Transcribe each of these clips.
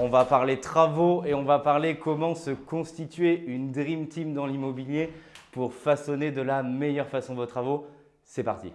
On va parler travaux et on va parler comment se constituer une Dream Team dans l'immobilier pour façonner de la meilleure façon vos travaux. C'est parti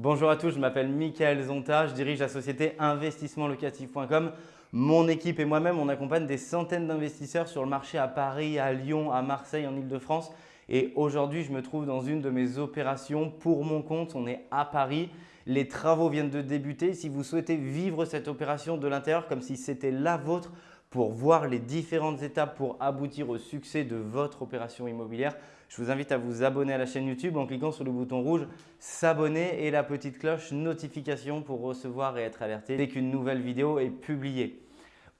Bonjour à tous, je m'appelle Michael Zonta, je dirige la société investissementlocatif.com. Mon équipe et moi-même, on accompagne des centaines d'investisseurs sur le marché à Paris, à Lyon, à Marseille, en Ile-de-France. Et aujourd'hui, je me trouve dans une de mes opérations pour mon compte. On est à Paris. Les travaux viennent de débuter. Si vous souhaitez vivre cette opération de l'intérieur comme si c'était la vôtre, pour voir les différentes étapes pour aboutir au succès de votre opération immobilière, je vous invite à vous abonner à la chaîne YouTube en cliquant sur le bouton rouge s'abonner et la petite cloche notification pour recevoir et être alerté dès qu'une nouvelle vidéo est publiée.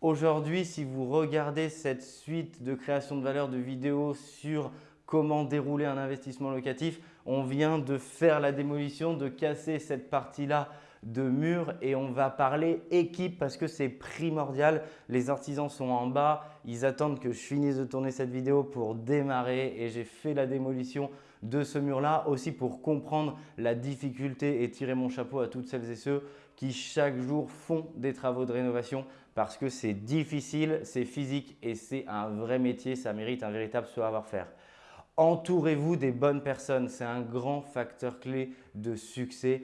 Aujourd'hui, si vous regardez cette suite de création de valeur de vidéos sur comment dérouler un investissement locatif, on vient de faire la démolition, de casser cette partie-là de mur et on va parler équipe parce que c'est primordial. Les artisans sont en bas, ils attendent que je finisse de tourner cette vidéo pour démarrer et j'ai fait la démolition de ce mur-là aussi pour comprendre la difficulté et tirer mon chapeau à toutes celles et ceux qui chaque jour font des travaux de rénovation parce que c'est difficile, c'est physique et c'est un vrai métier, ça mérite un véritable savoir-faire. Entourez-vous des bonnes personnes, c'est un grand facteur clé de succès.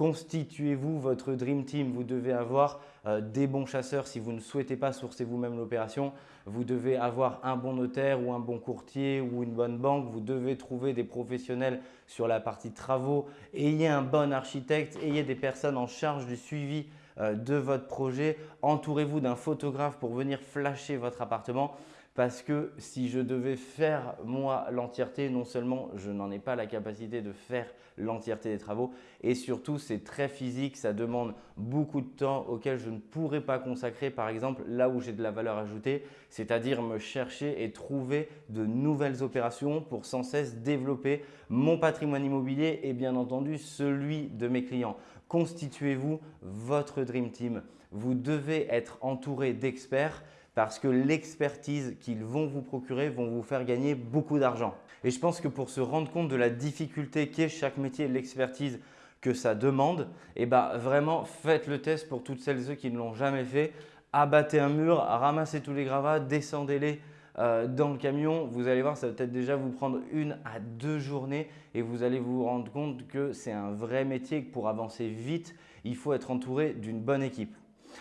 Constituez-vous votre Dream Team. Vous devez avoir euh, des bons chasseurs si vous ne souhaitez pas sourcer vous-même l'opération. Vous devez avoir un bon notaire ou un bon courtier ou une bonne banque. Vous devez trouver des professionnels sur la partie travaux. Ayez un bon architecte. Ayez des personnes en charge du suivi de votre projet. Entourez-vous d'un photographe pour venir flasher votre appartement parce que si je devais faire moi l'entièreté, non seulement je n'en ai pas la capacité de faire l'entièreté des travaux et surtout c'est très physique, ça demande beaucoup de temps auquel je ne pourrais pas consacrer par exemple là où j'ai de la valeur ajoutée, c'est-à-dire me chercher et trouver de nouvelles opérations pour sans cesse développer mon patrimoine immobilier et bien entendu celui de mes clients. Constituez-vous votre Dream Team. Vous devez être entouré d'experts parce que l'expertise qu'ils vont vous procurer vont vous faire gagner beaucoup d'argent. Et je pense que pour se rendre compte de la difficulté qu'est chaque métier, l'expertise que ça demande, eh ben, vraiment faites le test pour toutes celles et ceux qui ne l'ont jamais fait. Abattez un mur, ramassez tous les gravats, descendez-les euh, dans le camion. Vous allez voir, ça va peut-être déjà vous prendre une à deux journées et vous allez vous rendre compte que c'est un vrai métier que pour avancer vite, il faut être entouré d'une bonne équipe.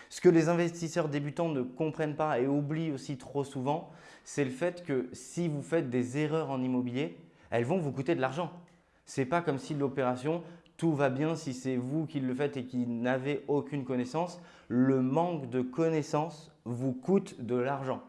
Ce que les investisseurs débutants ne comprennent pas et oublient aussi trop souvent, c'est le fait que si vous faites des erreurs en immobilier, elles vont vous coûter de l'argent. Ce n'est pas comme si l'opération, tout va bien si c'est vous qui le faites et qui n'avez aucune connaissance. Le manque de connaissance vous coûte de l'argent.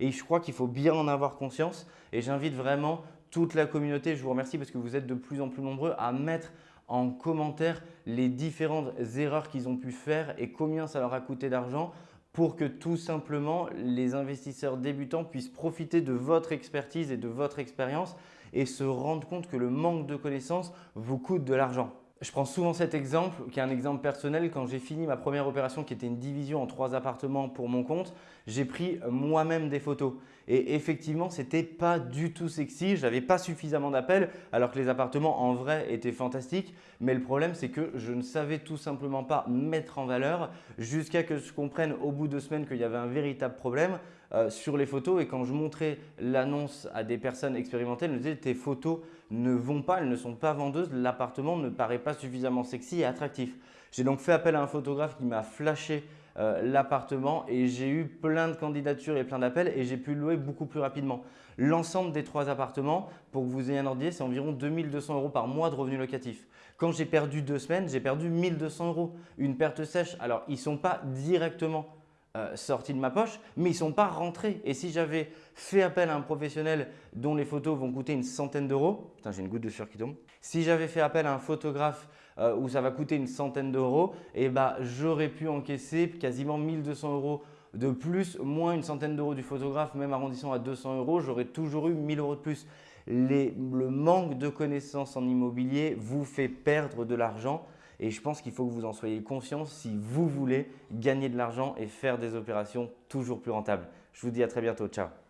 Et je crois qu'il faut bien en avoir conscience et j'invite vraiment toute la communauté, je vous remercie parce que vous êtes de plus en plus nombreux à mettre en commentaire les différentes erreurs qu'ils ont pu faire et combien ça leur a coûté d'argent pour que tout simplement les investisseurs débutants puissent profiter de votre expertise et de votre expérience et se rendre compte que le manque de connaissances vous coûte de l'argent. Je prends souvent cet exemple, qui est un exemple personnel. Quand j'ai fini ma première opération, qui était une division en trois appartements pour mon compte, j'ai pris moi-même des photos. Et effectivement, ce n'était pas du tout sexy. Je n'avais pas suffisamment d'appels, alors que les appartements en vrai étaient fantastiques. Mais le problème, c'est que je ne savais tout simplement pas mettre en valeur jusqu'à que je comprenne au bout de semaines qu'il y avait un véritable problème. Euh, sur les photos et quand je montrais l'annonce à des personnes expérimentées, elles me disaient tes photos ne vont pas, elles ne sont pas vendeuses, l'appartement ne paraît pas suffisamment sexy et attractif. J'ai donc fait appel à un photographe qui m'a flashé euh, l'appartement et j'ai eu plein de candidatures et plein d'appels et j'ai pu louer beaucoup plus rapidement. L'ensemble des trois appartements, pour que vous ayez un ordre c'est environ 2200 euros par mois de revenus locatifs. Quand j'ai perdu deux semaines, j'ai perdu 1200 euros. Une perte sèche. Alors, ils ne sont pas directement euh, sortis de ma poche, mais ils ne sont pas rentrés. Et si j'avais fait appel à un professionnel dont les photos vont coûter une centaine d'euros, putain j'ai une goutte de sueur qui tombe, si j'avais fait appel à un photographe euh, où ça va coûter une centaine d'euros, eh ben, j'aurais pu encaisser quasiment 1200 euros de plus, moins une centaine d'euros du photographe, même arrondissant à 200 euros, j'aurais toujours eu 1000 euros de plus. le manque de connaissances en immobilier vous fait perdre de l'argent et je pense qu'il faut que vous en soyez conscient si vous voulez gagner de l'argent et faire des opérations toujours plus rentables. Je vous dis à très bientôt. Ciao